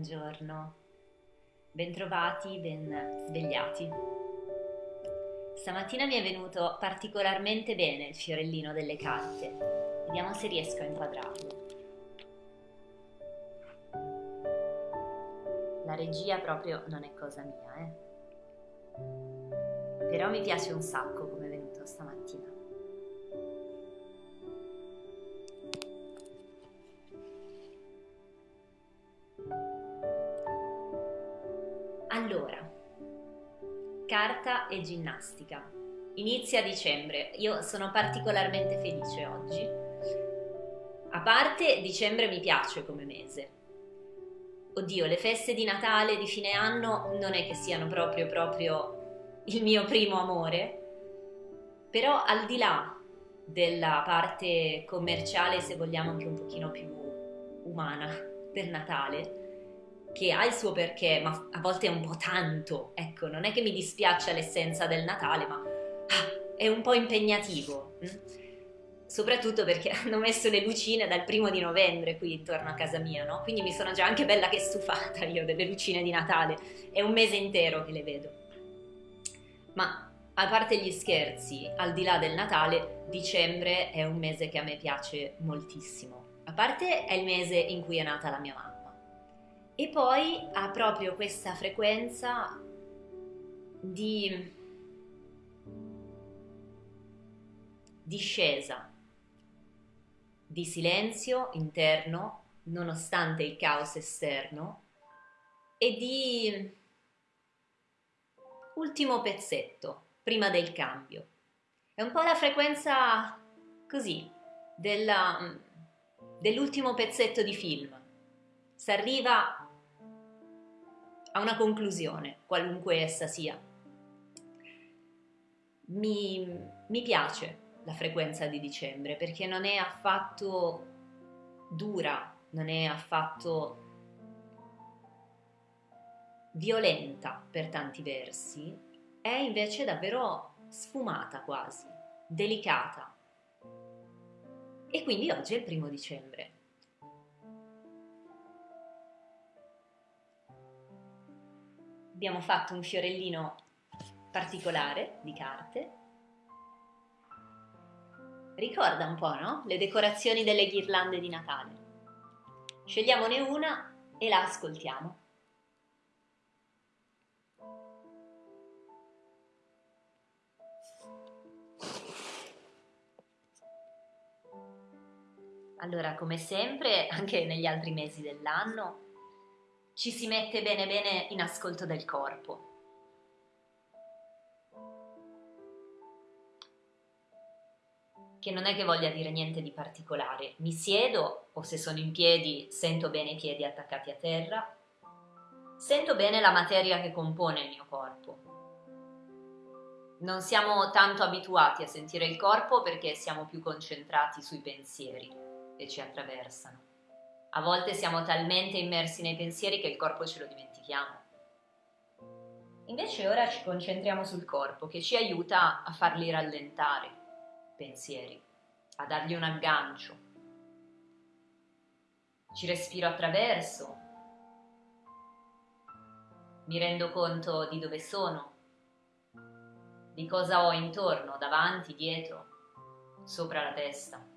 Buongiorno, bentrovati, ben svegliati. Stamattina mi è venuto particolarmente bene il fiorellino delle carte. Vediamo se riesco a inquadrarlo. La regia proprio non è cosa mia, eh. Però mi piace un sacco come è venuto stamattina. Carta e ginnastica. Inizia dicembre. Io sono particolarmente felice oggi. A parte dicembre mi piace come mese. Oddio, le feste di Natale, di fine anno non è che siano proprio proprio il mio primo amore, però al di là della parte commerciale, se vogliamo anche un pochino più umana del Natale, che ha il suo perché, ma a volte è un po' tanto. Ecco, non è che mi dispiaccia l'essenza del Natale, ma ah, è un po' impegnativo. Mm? Soprattutto perché hanno messo le lucine dal primo di novembre qui intorno a casa mia, no? Quindi mi sono già anche bella che stufata io delle lucine di Natale. È un mese intero che le vedo. Ma a parte gli scherzi, al di là del Natale, dicembre è un mese che a me piace moltissimo. A parte è il mese in cui è nata la mia mamma e poi ha proprio questa frequenza di discesa, di silenzio interno nonostante il caos esterno e di ultimo pezzetto prima del cambio. È un po' la frequenza così della, dell'ultimo pezzetto di film. Si arriva a una conclusione, qualunque essa sia. Mi, mi piace la frequenza di dicembre perché non è affatto dura, non è affatto violenta per tanti versi, è invece davvero sfumata quasi, delicata. E quindi oggi è il primo dicembre. Abbiamo fatto un fiorellino particolare di carte. Ricorda un po', no? Le decorazioni delle ghirlande di Natale. Scegliamone una e la ascoltiamo. Allora, come sempre, anche negli altri mesi dell'anno, ci si mette bene bene in ascolto del corpo. Che non è che voglia dire niente di particolare. Mi siedo o se sono in piedi sento bene i piedi attaccati a terra, sento bene la materia che compone il mio corpo. Non siamo tanto abituati a sentire il corpo perché siamo più concentrati sui pensieri che ci attraversano. A volte siamo talmente immersi nei pensieri che il corpo ce lo dimentichiamo. Invece ora ci concentriamo sul corpo che ci aiuta a farli rallentare, pensieri, a dargli un aggancio. Ci respiro attraverso, mi rendo conto di dove sono, di cosa ho intorno, davanti, dietro, sopra la testa.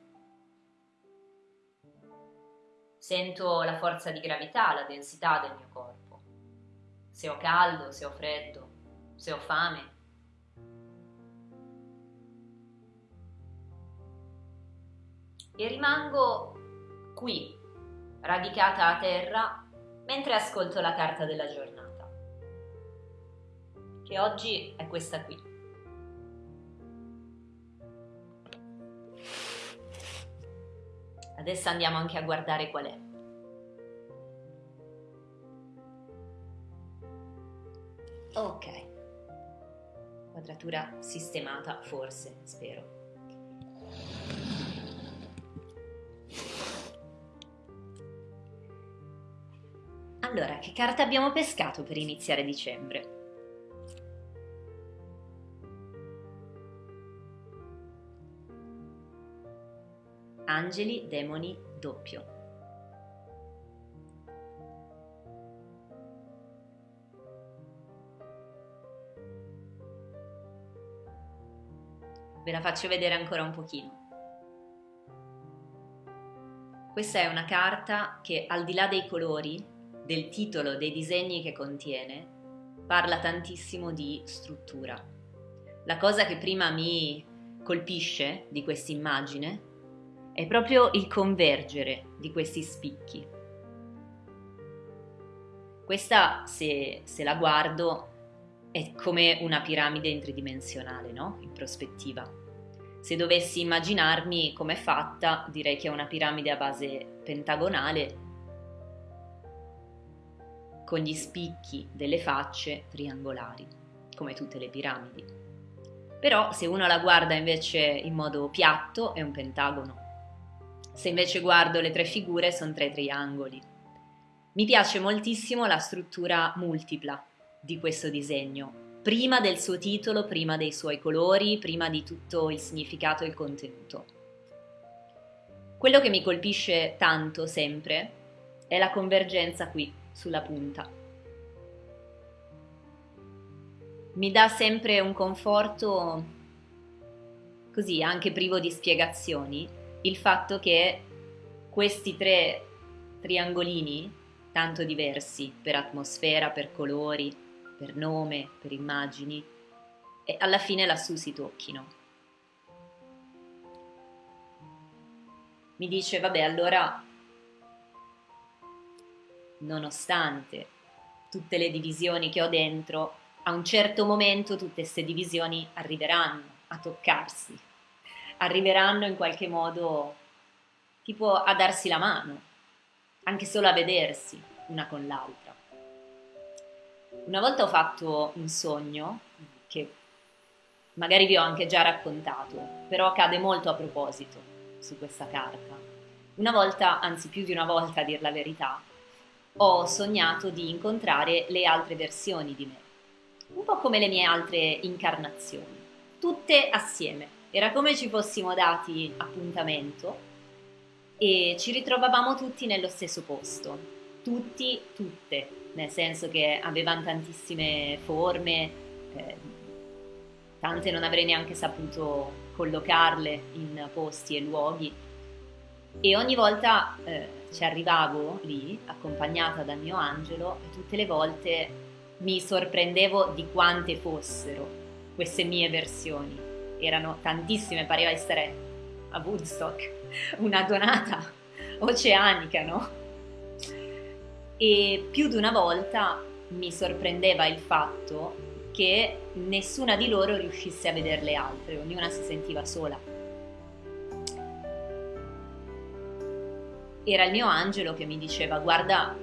Sento la forza di gravità, la densità del mio corpo. Se ho caldo, se ho freddo, se ho fame. E rimango qui, radicata a terra, mentre ascolto la carta della giornata, che oggi è questa qui. Adesso andiamo anche a guardare qual è. Ok, quadratura sistemata forse, spero. Allora, che carta abbiamo pescato per iniziare dicembre? Angeli, demoni, doppio. Ve la faccio vedere ancora un pochino. Questa è una carta che al di là dei colori, del titolo, dei disegni che contiene, parla tantissimo di struttura. La cosa che prima mi colpisce di questa quest'immagine è proprio il convergere di questi spicchi. Questa, se, se la guardo, è come una piramide in tridimensionale, no? In prospettiva. Se dovessi immaginarmi com'è fatta, direi che è una piramide a base pentagonale con gli spicchi delle facce triangolari, come tutte le piramidi. Però se uno la guarda invece in modo piatto è un pentagono. Se invece guardo le tre figure sono tre triangoli. Mi piace moltissimo la struttura multipla di questo disegno, prima del suo titolo, prima dei suoi colori, prima di tutto il significato e il contenuto. Quello che mi colpisce tanto sempre è la convergenza qui, sulla punta. Mi dà sempre un conforto, così anche privo di spiegazioni, il fatto che questi tre triangolini, tanto diversi per atmosfera, per colori, per nome, per immagini, alla fine lassù si tocchino. Mi dice, vabbè, allora nonostante tutte le divisioni che ho dentro, a un certo momento tutte queste divisioni arriveranno a toccarsi, arriveranno in qualche modo tipo a darsi la mano, anche solo a vedersi una con l'altra. Una volta ho fatto un sogno che magari vi ho anche già raccontato, però cade molto a proposito su questa carta. Una volta, anzi più di una volta a dir la verità, ho sognato di incontrare le altre versioni di me, un po' come le mie altre incarnazioni, tutte assieme. Era come ci fossimo dati appuntamento e ci ritrovavamo tutti nello stesso posto, tutti, tutte, nel senso che avevano tantissime forme, eh, tante non avrei neanche saputo collocarle in posti e luoghi e ogni volta eh, ci arrivavo lì accompagnata dal mio angelo e tutte le volte mi sorprendevo di quante fossero queste mie versioni. Erano tantissime, pareva essere a Woodstock, una donata oceanica, no? E più di una volta mi sorprendeva il fatto che nessuna di loro riuscisse a vedere le altre, ognuna si sentiva sola. era il mio angelo che mi diceva guarda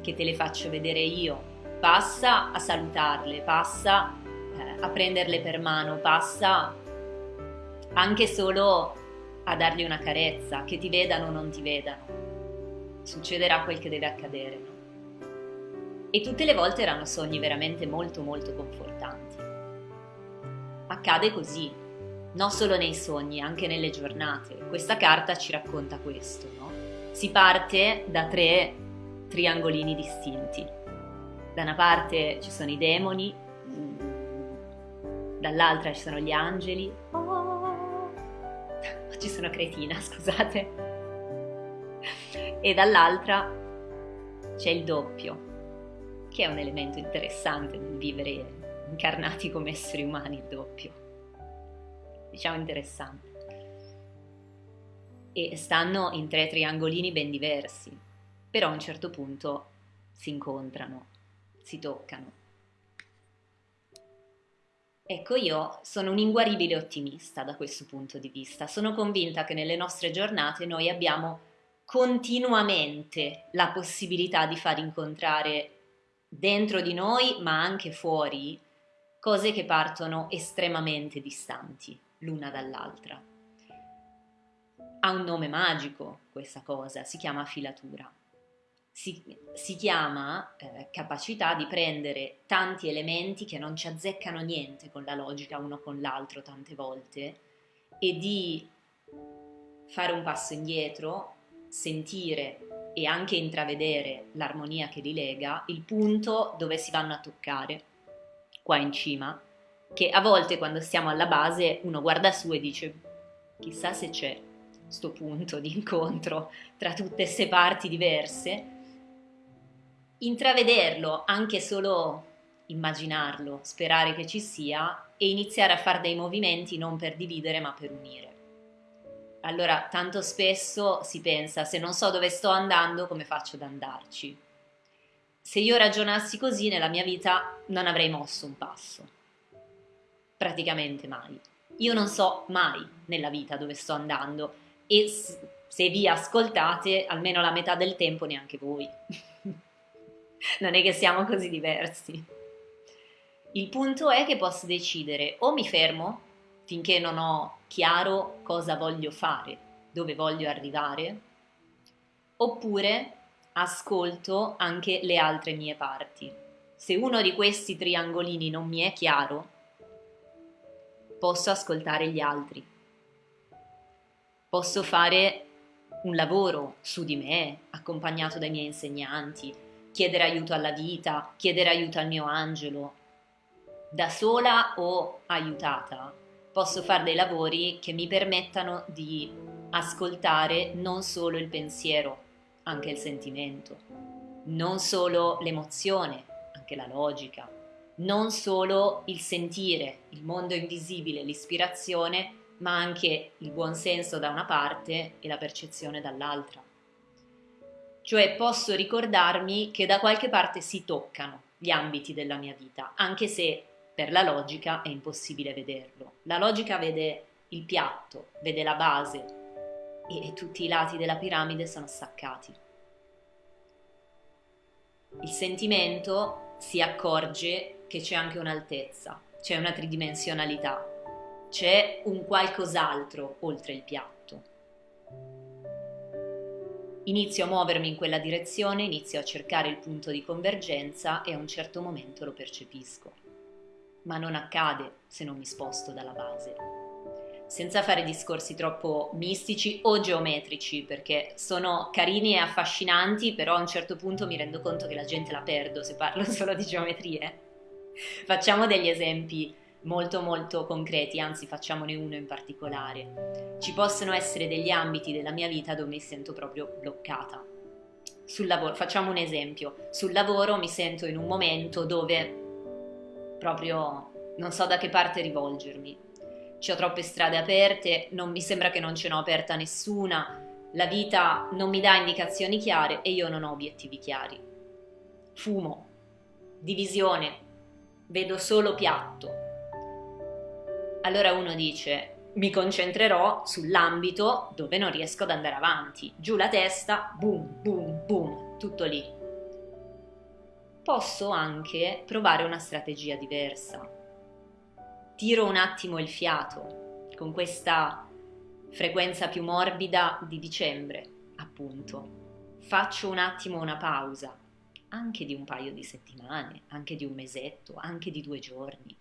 che te le faccio vedere io, passa a salutarle, passa eh, a prenderle per mano, passa anche solo a dargli una carezza, che ti vedano o non ti vedano, succederà quel che deve accadere. No? E tutte le volte erano sogni veramente molto molto confortanti. Accade così, non solo nei sogni, anche nelle giornate. Questa carta ci racconta questo, no? si parte da tre triangolini distinti. Da una parte ci sono i demoni, dall'altra ci sono gli angeli, ci sono cretina, scusate, e dall'altra c'è il doppio, che è un elemento interessante nel vivere incarnati come esseri umani, il doppio. Diciamo interessante e stanno in tre triangolini ben diversi, però a un certo punto si incontrano, si toccano. Ecco, io sono un inguaribile ottimista da questo punto di vista. Sono convinta che nelle nostre giornate noi abbiamo continuamente la possibilità di far incontrare dentro di noi, ma anche fuori, cose che partono estremamente distanti l'una dall'altra ha un nome magico questa cosa, si chiama filatura. Si, si chiama eh, capacità di prendere tanti elementi che non ci azzeccano niente con la logica uno con l'altro tante volte e di fare un passo indietro, sentire e anche intravedere l'armonia che li lega, il punto dove si vanno a toccare, qua in cima, che a volte quando stiamo alla base uno guarda su e dice chissà se c'è sto punto di incontro tra tutte queste parti diverse, intravederlo, anche solo immaginarlo, sperare che ci sia e iniziare a fare dei movimenti non per dividere ma per unire. Allora, tanto spesso si pensa, se non so dove sto andando, come faccio ad andarci? Se io ragionassi così nella mia vita non avrei mosso un passo. Praticamente mai. Io non so mai nella vita dove sto andando e se vi ascoltate almeno la metà del tempo neanche voi. non è che siamo così diversi. Il punto è che posso decidere o mi fermo finché non ho chiaro cosa voglio fare, dove voglio arrivare, oppure ascolto anche le altre mie parti. Se uno di questi triangolini non mi è chiaro, posso ascoltare gli altri. Posso fare un lavoro su di me, accompagnato dai miei insegnanti, chiedere aiuto alla vita, chiedere aiuto al mio angelo. Da sola o aiutata, posso fare dei lavori che mi permettano di ascoltare non solo il pensiero, anche il sentimento, non solo l'emozione, anche la logica, non solo il sentire, il mondo invisibile, l'ispirazione, ma anche il buon senso da una parte e la percezione dall'altra. Cioè posso ricordarmi che da qualche parte si toccano gli ambiti della mia vita, anche se per la logica è impossibile vederlo. La logica vede il piatto, vede la base e tutti i lati della piramide sono staccati. Il sentimento si accorge che c'è anche un'altezza, c'è una tridimensionalità, c'è un qualcos'altro oltre il piatto. Inizio a muovermi in quella direzione, inizio a cercare il punto di convergenza e a un certo momento lo percepisco. Ma non accade se non mi sposto dalla base. Senza fare discorsi troppo mistici o geometrici, perché sono carini e affascinanti, però a un certo punto mi rendo conto che la gente la perdo se parlo solo di geometrie. Facciamo degli esempi molto molto concreti, anzi facciamone uno in particolare. Ci possono essere degli ambiti della mia vita dove mi sento proprio bloccata. Sul lavoro, facciamo un esempio, sul lavoro mi sento in un momento dove proprio non so da che parte rivolgermi. Ci ho troppe strade aperte, non mi sembra che non ce n'ho aperta nessuna, la vita non mi dà indicazioni chiare e io non ho obiettivi chiari. Fumo, divisione, vedo solo piatto, allora uno dice mi concentrerò sull'ambito dove non riesco ad andare avanti. Giù la testa, boom, boom, boom, tutto lì. Posso anche provare una strategia diversa. Tiro un attimo il fiato con questa frequenza più morbida di dicembre, appunto. Faccio un attimo una pausa, anche di un paio di settimane, anche di un mesetto, anche di due giorni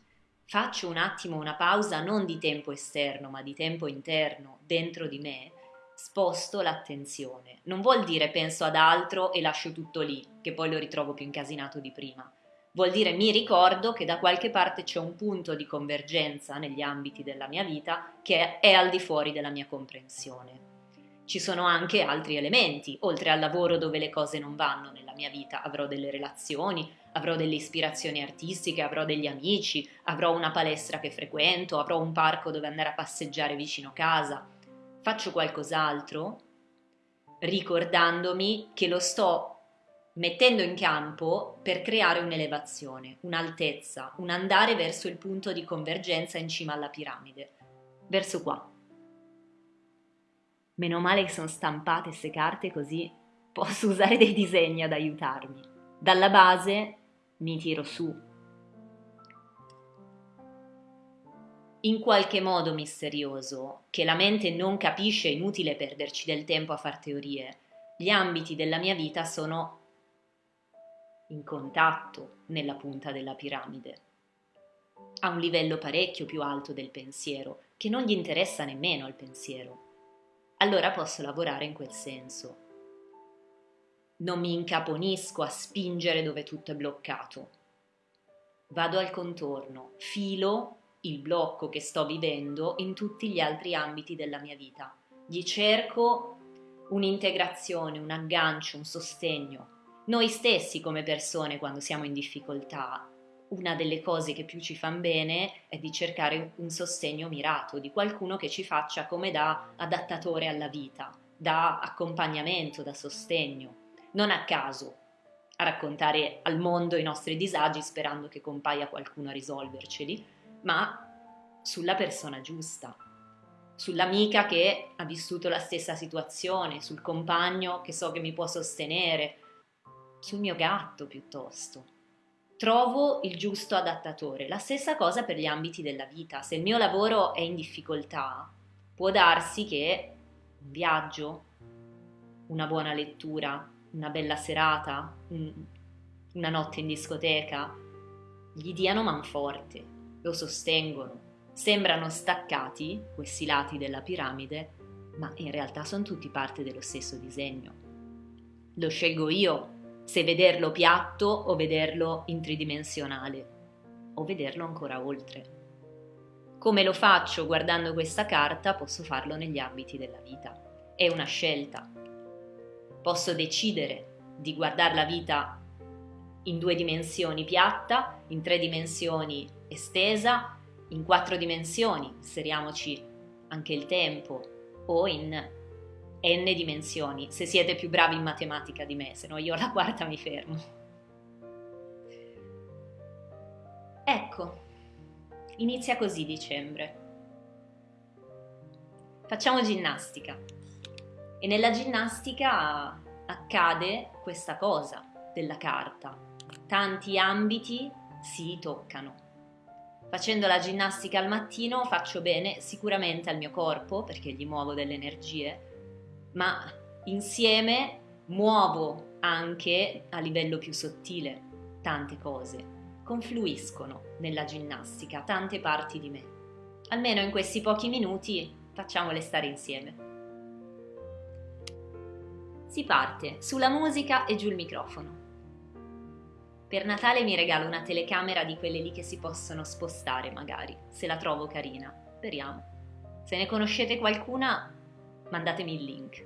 faccio un attimo una pausa non di tempo esterno ma di tempo interno dentro di me, sposto l'attenzione. Non vuol dire penso ad altro e lascio tutto lì, che poi lo ritrovo più incasinato di prima. Vuol dire mi ricordo che da qualche parte c'è un punto di convergenza negli ambiti della mia vita che è al di fuori della mia comprensione. Ci sono anche altri elementi, oltre al lavoro dove le cose non vanno nella mia vita, avrò delle relazioni, avrò delle ispirazioni artistiche, avrò degli amici, avrò una palestra che frequento, avrò un parco dove andare a passeggiare vicino casa. Faccio qualcos'altro ricordandomi che lo sto mettendo in campo per creare un'elevazione, un'altezza, un andare verso il punto di convergenza in cima alla piramide, verso qua. Meno male che sono stampate queste carte così posso usare dei disegni ad aiutarmi. Dalla base mi tiro su. In qualche modo misterioso, che la mente non capisce, è inutile perderci del tempo a far teorie, gli ambiti della mia vita sono in contatto nella punta della piramide, a un livello parecchio più alto del pensiero, che non gli interessa nemmeno al pensiero. Allora posso lavorare in quel senso non mi incaponisco a spingere dove tutto è bloccato. vado al contorno, filo il blocco che sto vivendo in tutti gli altri ambiti della mia vita. Gli cerco un'integrazione, un aggancio, un sostegno. Noi stessi come persone quando siamo in difficoltà, una delle cose che più ci fanno bene è di cercare un sostegno mirato, di qualcuno che ci faccia come da adattatore alla vita, da accompagnamento, da sostegno. Non a caso a raccontare al mondo i nostri disagi sperando che compaia qualcuno a risolverceli, ma sulla persona giusta, sull'amica che ha vissuto la stessa situazione, sul compagno che so che mi può sostenere, sul mio gatto piuttosto. Trovo il giusto adattatore. La stessa cosa per gli ambiti della vita. Se il mio lavoro è in difficoltà, può darsi che un viaggio, una buona lettura, una bella serata, una notte in discoteca, gli diano manforte, lo sostengono. Sembrano staccati questi lati della piramide, ma in realtà sono tutti parte dello stesso disegno. Lo scelgo io se vederlo piatto o vederlo in tridimensionale o vederlo ancora oltre. Come lo faccio guardando questa carta, posso farlo negli ambiti della vita. È una scelta. Posso decidere di guardare la vita in due dimensioni piatta, in tre dimensioni estesa, in quattro dimensioni, seriamoci anche il tempo, o in n dimensioni, se siete più bravi in matematica di me, se no io alla quarta mi fermo. Ecco, inizia così dicembre. Facciamo ginnastica e nella ginnastica accade questa cosa della carta. Tanti ambiti si toccano. Facendo la ginnastica al mattino faccio bene sicuramente al mio corpo perché gli muovo delle energie, ma insieme muovo anche a livello più sottile tante cose. Confluiscono nella ginnastica tante parti di me. Almeno in questi pochi minuti facciamole stare insieme. Si parte sulla musica e giù il microfono. Per Natale mi regalo una telecamera di quelle lì che si possono spostare magari, se la trovo carina. Speriamo. Se ne conoscete qualcuna, mandatemi il link.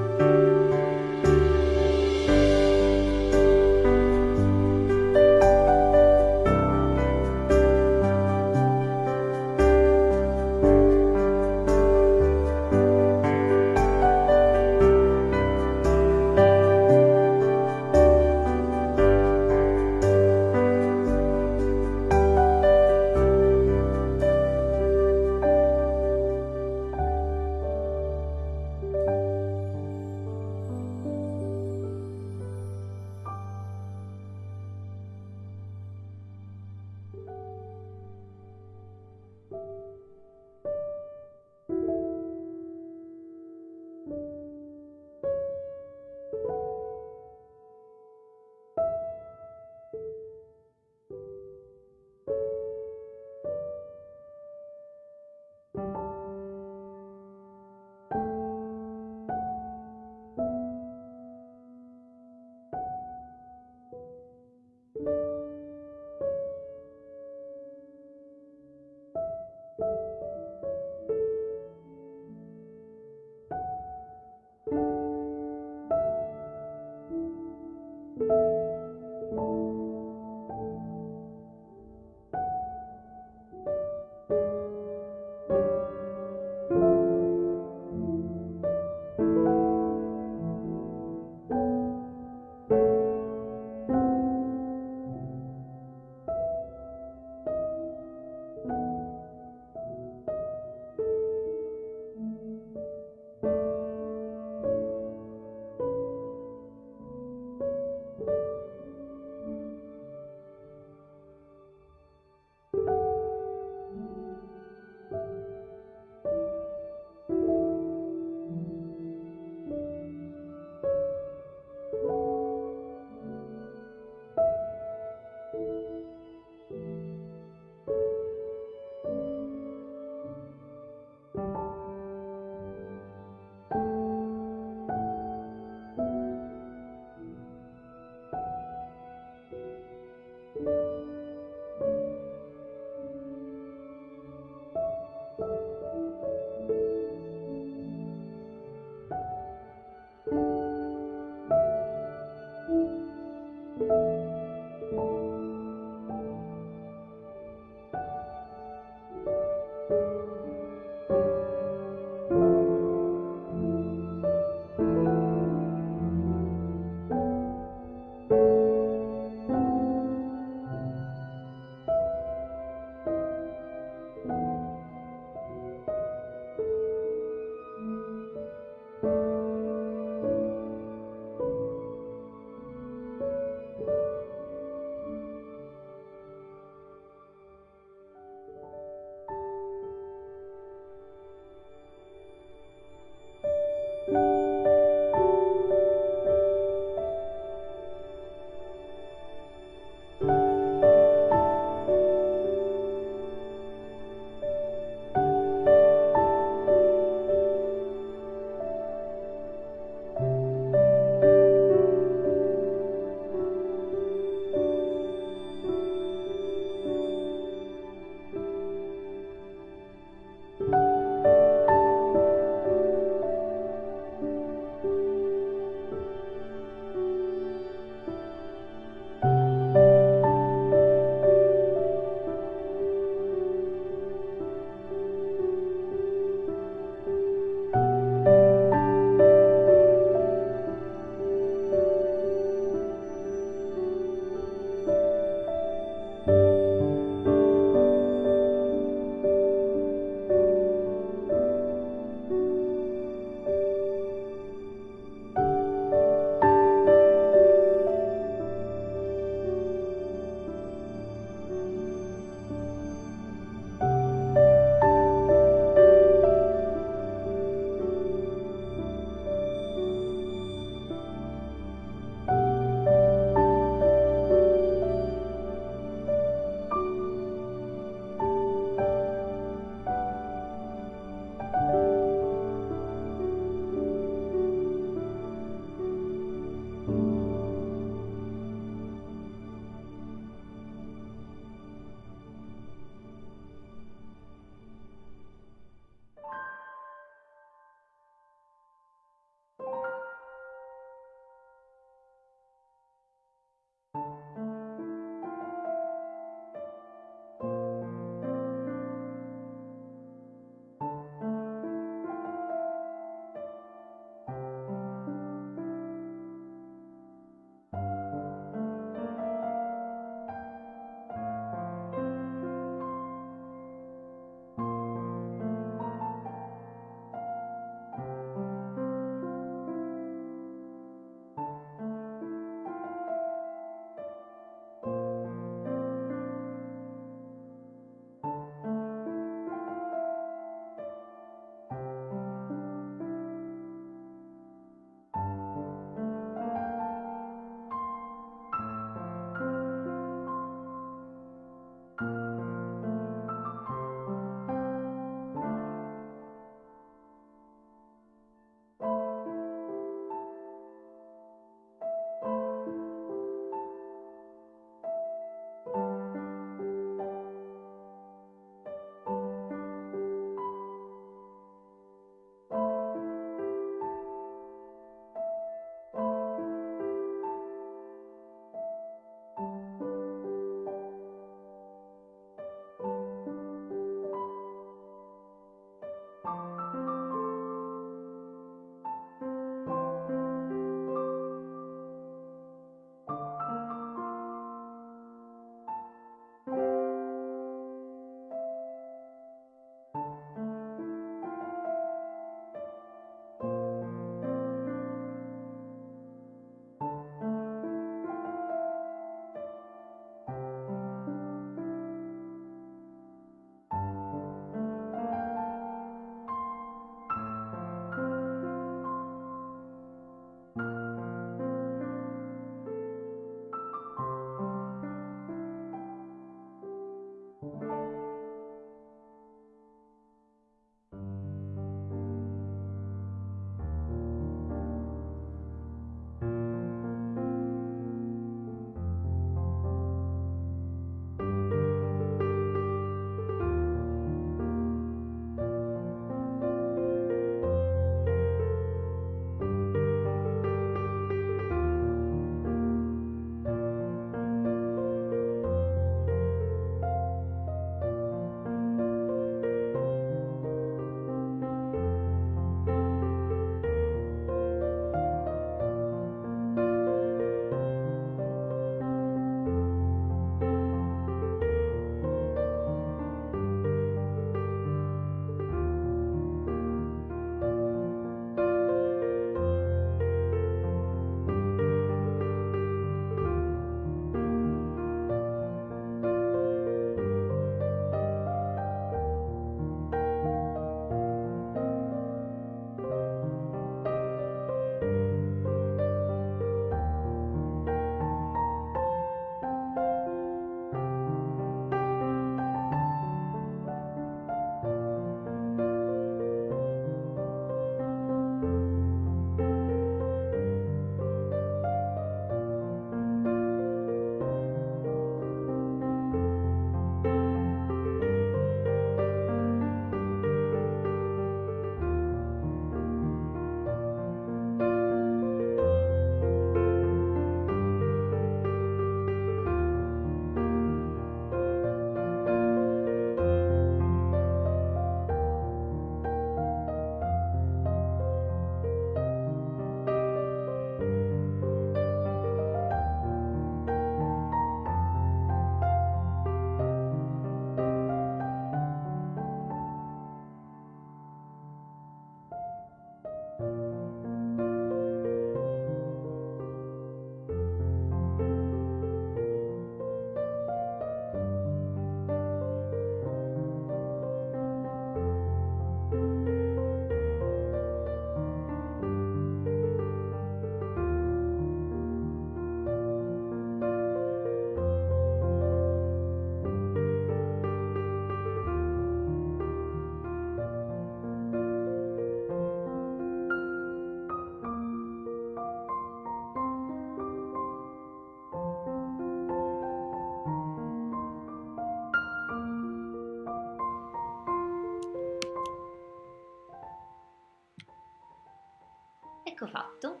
Ecco fatto.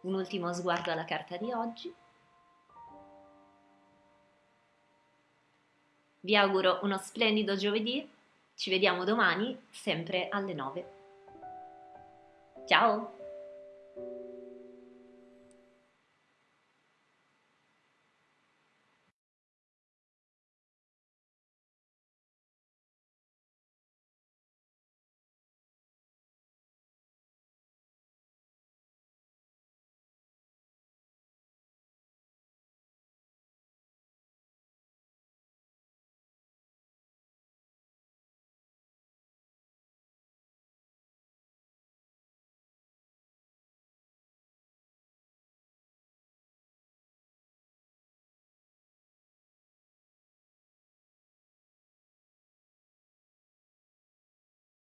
Un ultimo sguardo alla carta di oggi. Vi auguro uno splendido giovedì, ci vediamo domani sempre alle 9. Ciao!